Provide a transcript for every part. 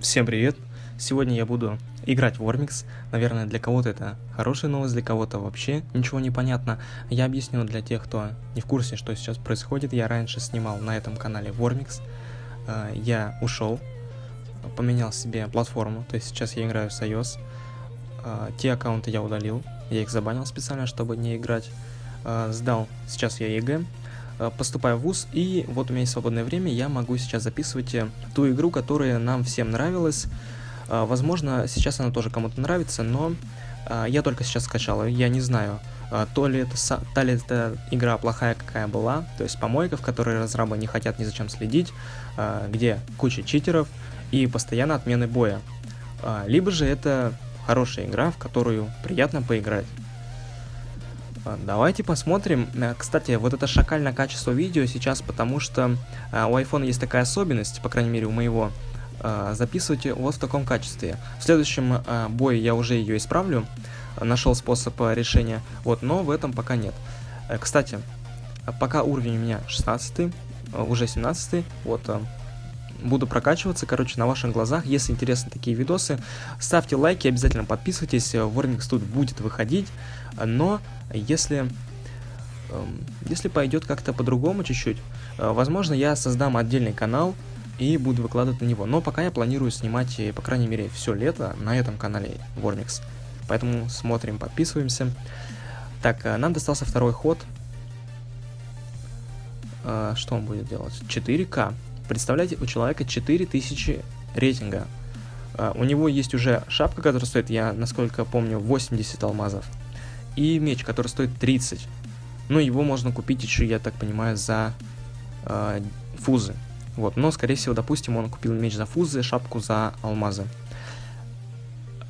Всем привет! Сегодня я буду играть в Warmix. Наверное, для кого-то это хорошая новость, для кого-то вообще ничего не понятно. Я объясню для тех, кто не в курсе, что сейчас происходит. Я раньше снимал на этом канале Warmix. Э, я ушел, поменял себе платформу, то есть сейчас я играю с iOS. Э, те аккаунты я удалил, я их забанил специально, чтобы не играть. Э, сдал сейчас я ЕГЭ, поступаю в ВУЗ, и вот у меня есть свободное время, я могу сейчас записывать э, ту игру, которая нам всем нравилась. Э, возможно, сейчас она тоже кому-то нравится, но я только сейчас скачал я не знаю, то ли это, та ли это игра плохая, какая была, то есть помойка, в которой разрабы не хотят ни зачем следить, где куча читеров и постоянно отмены боя. Либо же это хорошая игра, в которую приятно поиграть. А, давайте посмотрим. Э, кстати, вот это шакальное качество видео сейчас, потому что э, у iPhone есть такая особенность, по крайней мере у моего, э, записывать вот в таком качестве. В следующем бое я уже ее исправлю, нашел способ решения, вот, но в этом пока нет. Кстати, пока уровень у меня 16, уже 17, вот, буду прокачиваться, короче, на ваших глазах. Если интересны такие видосы, ставьте лайки, обязательно подписывайтесь, Warmix тут будет выходить, но если, эм, если пойдет как-то по-другому чуть-чуть, э, возможно, я создам отдельный канал и буду выкладывать на него. Но пока я планирую снимать, э, по крайней мере, все лето на этом канале Warmix. Поэтому смотрим, подписываемся. Так, э, нам достался второй ход. Что он будет делать? 4К. Представляете, у человека 4000 рейтинга. У него есть уже шапка, которая стоит, я насколько помню, 80 алмазов и меч, который стоит 30. Ну, его можно купить еще, я так понимаю, за э, фузы. Вот, но, скорее всего, допустим, он купил меч за фузы, шапку за алмазы.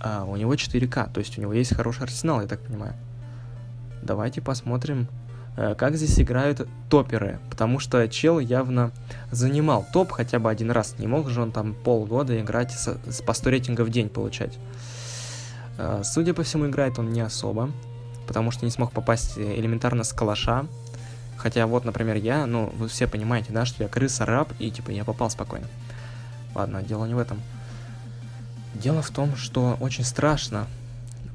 А у него 4К, то есть у него есть хороший арсенал, я так понимаю. Давайте посмотрим, как здесь играют топеры, потому что чел явно занимал топ хотя бы один раз. Не мог же он там полгода играть с, с по 100 рейтинга в день получать. Э, судя по всему, играет он не особо потому что не смог попасть элементарно с калаша. Хотя вот, например, я, ну, вы все понимаете, да, что я крыса, раб, и типа я попал спокойно. Ладно, дело не в этом. Дело в том, что очень страшно.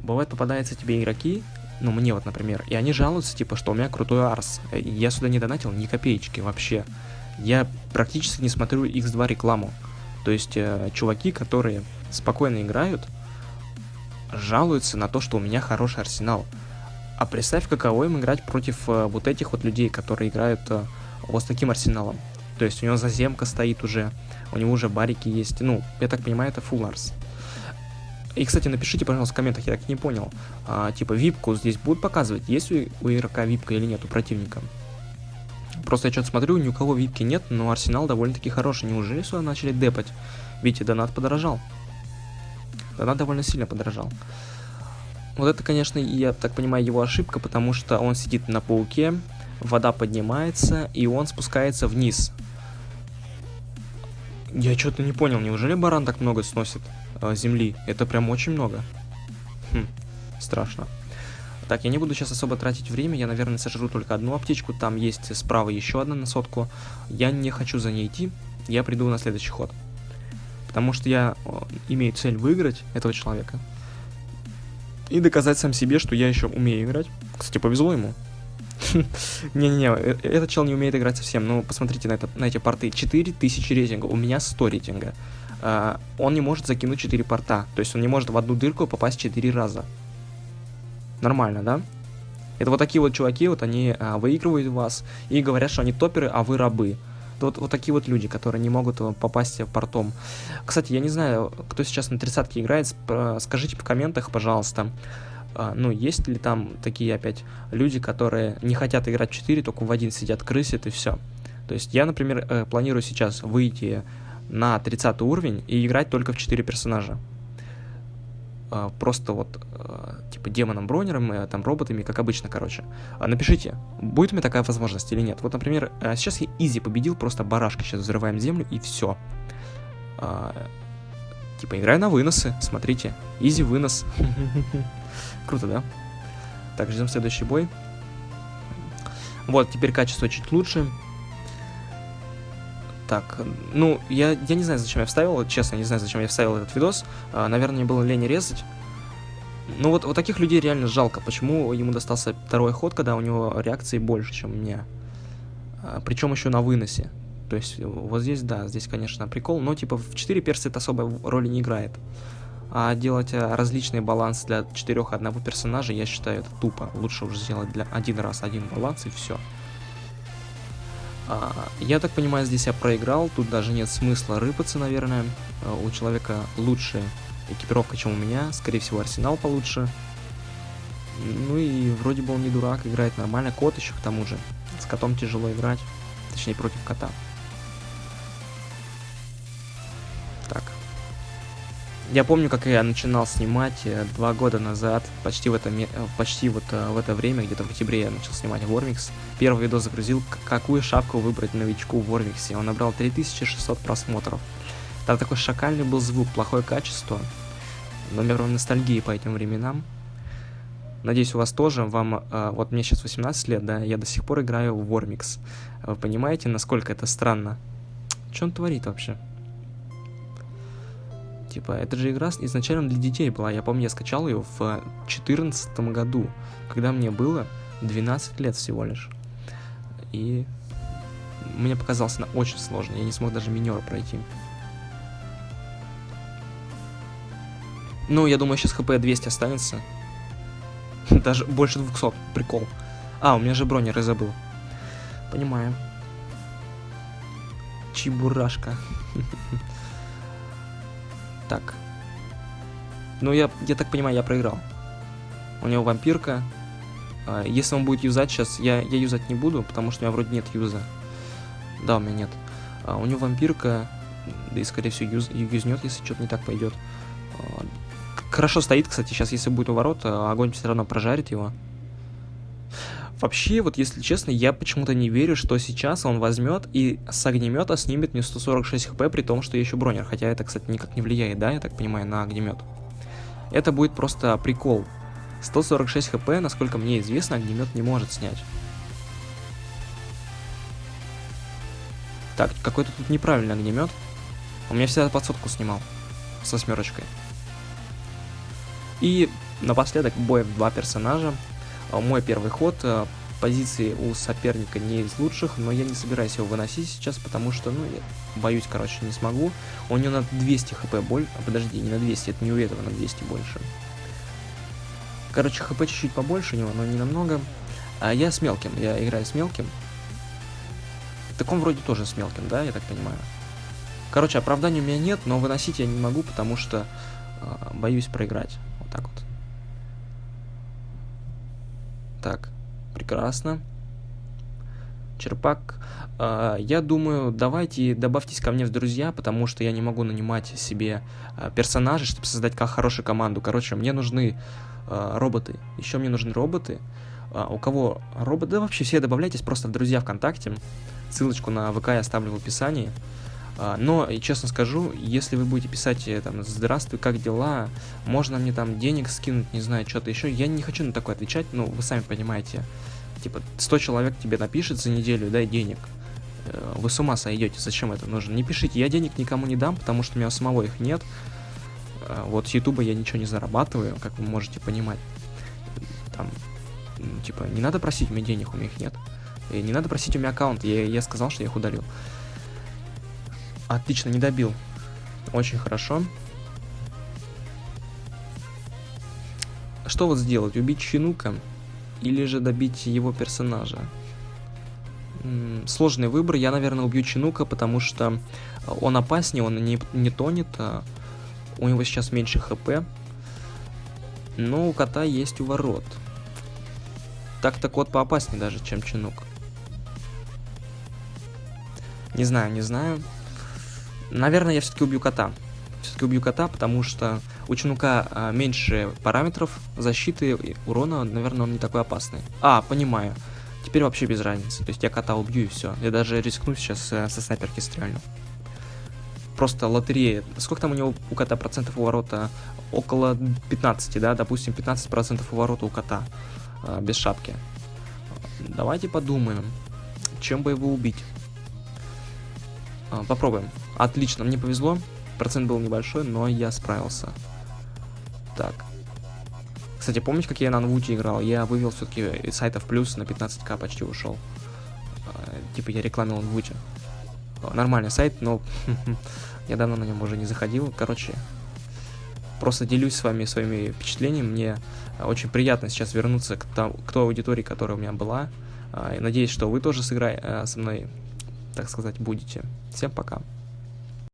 Бывает, попадаются тебе игроки, ну, мне вот, например, и они жалуются, типа, что у меня крутой арс. Я сюда не донатил ни копеечки вообще. Я практически не смотрю X2 рекламу. То есть, э, чуваки, которые спокойно играют, жалуются на то, что у меня хороший арсенал. А представь, каково им играть против э, вот этих вот людей, которые играют э, вот с таким арсеналом. То есть у него заземка стоит уже, у него уже барики есть. Ну, я так понимаю, это full арс. И, кстати, напишите, пожалуйста, в комментах, я так не понял. А, типа, випку здесь будут показывать, есть у, у игрока випка или нет, у противника. Просто я что-то смотрю, ни у кого випки нет, но арсенал довольно-таки хороший. Неужели сюда начали депать? Видите, донат подорожал. Донат довольно сильно подорожал. Вот это, конечно, я так понимаю, его ошибка, потому что он сидит на пауке, вода поднимается, и он спускается вниз. Я что-то не понял, неужели баран так много сносит э, земли? Это прям очень много. Хм, страшно. Так, я не буду сейчас особо тратить время, я, наверное, сожру только одну аптечку, там есть справа еще одна на сотку. Я не хочу за ней идти, я приду на следующий ход. Потому что я э, имею цель выиграть этого человека и доказать сам себе, что я еще умею играть. Кстати, повезло ему. Не-не-не, э, этот чел не умеет играть совсем. Ну, посмотрите на, на эти порты. 4000 рейтинга, у меня 100 рейтинга. Uh, он не может закинуть 4 порта. То есть он не может в одну дырку попасть 4 раза. Нормально, да? Это вот такие вот чуваки, вот они uh, выигрывают вас и говорят, что они топеры, а вы рабы. Вот, вот такие вот люди, которые не могут э, попасть портом. Кстати, я не знаю, кто сейчас на тридцатке играет, скажите в комментах, пожалуйста, а, ну, есть ли там такие опять люди, которые не хотят играть в 4, только в один сидят, крысят и все. То есть я, например, э, планирую сейчас выйти на 30 уровень и играть только в 4 персонажа. А, просто вот а, типа демоном бронером, э, там роботами, как обычно, короче. А, напишите, будет у меня такая возможность или нет. Вот, например, э, сейчас я изи победил, просто барашка, сейчас взрываем землю и все. Типа играю на выносы, смотрите, изи вынос. Круто, да? Так, ждем следующий бой. Вот, теперь качество чуть лучше. Так, ну, я, я не знаю, зачем я вставил, честно, не знаю, зачем я вставил этот видос. А, наверное, мне было лень резать. Ну вот, вот таких людей реально жалко. Почему ему достался второй ход, когда у него реакции больше, чем у меня? А, причем еще на выносе. То есть вот здесь, да, здесь, конечно, прикол, но типа в 4 перса это особой роли не играет. А делать а, различный баланс для четырех одного персонажа, я считаю, это тупо. Лучше уже сделать для один раз один баланс и все. А, я так понимаю, здесь я проиграл, тут даже нет смысла рыпаться, наверное. А, у человека лучшая экипировка, чем у меня, скорее всего, арсенал получше. Ну и вроде бы он не дурак, играет нормально. Кот еще к тому же. С котом тяжело играть, точнее против кота. Я помню, как я начинал снимать э, два года назад, почти в это, э, почти вот э, в это время, где-то в октябре я начал снимать Вормикс. Первый видос загрузил, какую шапку выбрать новичку в Вормиксе. Он набрал 3600 просмотров. Там такой шакальный был звук, плохое качество. Номер ностальгии по этим временам. Надеюсь, у вас тоже. Вам, вот мне сейчас 18 лет, да, я до сих пор играю в Вормикс. Вы понимаете, насколько это странно? Что он творит вообще? Типа, это же игра изначально для детей была. Я помню, я скачал ее в 2014 году, когда мне было 12 лет всего лишь. И мне показалось она очень сложной. Я не смог даже минера пройти. Ну, я думаю, сейчас хп 200 останется. Даже больше 200. Прикол. А, у меня же бронеры забыл. Понимаю. Чебурашка. Так. Ну, я, я так понимаю, я проиграл. У него вампирка. А, если он будет юзать сейчас, я, я юзать не буду, потому что у меня вроде нет юза. Да, у меня нет. А, у него вампирка, да и скорее всего юз, юзнет, если что-то не так пойдет. А, хорошо стоит, кстати, сейчас если будет у ворот, огонь все равно прожарит его. Вообще, вот если честно, я почему-то не верю, что сейчас он возьмет и с огнемета снимет мне 146 хп, при том, что я еще бронер. Хотя это, кстати, никак не влияет, да, я так понимаю, на огнемет. Это будет просто прикол. 146 хп, насколько мне известно, огнемет не может снять. Так, какой-то тут неправильный огнемет. У меня всегда подсотку снимал. С восьмерочкой. И напоследок бой в два персонажа. А, мой первый ход. А, позиции у соперника не из лучших, но я не собираюсь его выносить сейчас, потому что, ну, я боюсь, короче, не смогу. У него на 200 хп боль... А, подожди, не на 200, это не у этого на 200 больше. Короче, хп чуть-чуть побольше у него, но не намного. А я с мелким, я играю с мелким. Так он вроде тоже с мелким, да, я так понимаю. Короче, оправдания у меня нет, но выносить я не могу, потому что э, боюсь проиграть. Вот так вот. Так, прекрасно. Черпак. Э, я думаю, давайте добавьтесь ко мне в друзья, потому что я не могу нанимать себе э, персонажей, чтобы создать как хорошую команду. Короче, мне нужны э, роботы. Еще мне нужны роботы. У кого робот, да вообще все добавляйтесь просто в друзья ВКонтакте. Ссылочку на ВК я оставлю в описании. Uh, но, честно скажу, если вы будете писать там «Здравствуй, как дела?», можно мне там денег скинуть, не знаю, что-то еще, я не хочу на такое отвечать, ну, вы сами понимаете. Типа, 100 человек тебе напишет за неделю, дай денег. Uh, вы с ума сойдете, зачем это нужно? Не пишите, я денег никому не дам, потому что у меня самого их нет. Вот с Ютуба я ничего не зарабатываю, как вы можете понимать. Там типа, не надо просить у меня денег, у меня их нет. И не надо просить у меня аккаунт, я, я сказал, что я их удалил. Отлично, не добил. Очень хорошо. Что вот сделать? Убить Чинука? Или же добить его персонажа? Сложный выбор. Я, наверное, убью Чинука, потому что он опаснее, он не, не тонет. А у него сейчас меньше хп. Но у кота есть уворот. Так-то кот поопаснее даже, чем Чинук. Не знаю, не знаю. Наверное, я все-таки убью кота. Все-таки убью кота, потому что у Чинука а, меньше параметров защиты, урона, наверное, он не такой опасный. А, понимаю. Теперь вообще без разницы. То есть я кота убью и все. Я даже рискну сейчас э, со снайперки стрельну. Просто лотерея. Сколько там у него у кота процентов уворота? Около 15, да? Допустим, 15 процентов уворота у кота. А, без шапки. Давайте подумаем, чем бы его убить. А, попробуем. Отлично, мне повезло. Процент был небольшой, но я справился. Так. Кстати, помните, как я на Анвуте играл? Я вывел все-таки из сайтов плюс на 15к почти ушел. А, типа я рекламил Анвуте. Нормальный сайт, но я давно на нем уже не заходил. Короче, просто делюсь с вами своими впечатлениями. Мне очень приятно сейчас вернуться к, к той аудитории, которая у меня была. А, надеюсь, что вы тоже сыграете со мной, так сказать, будете. Всем пока.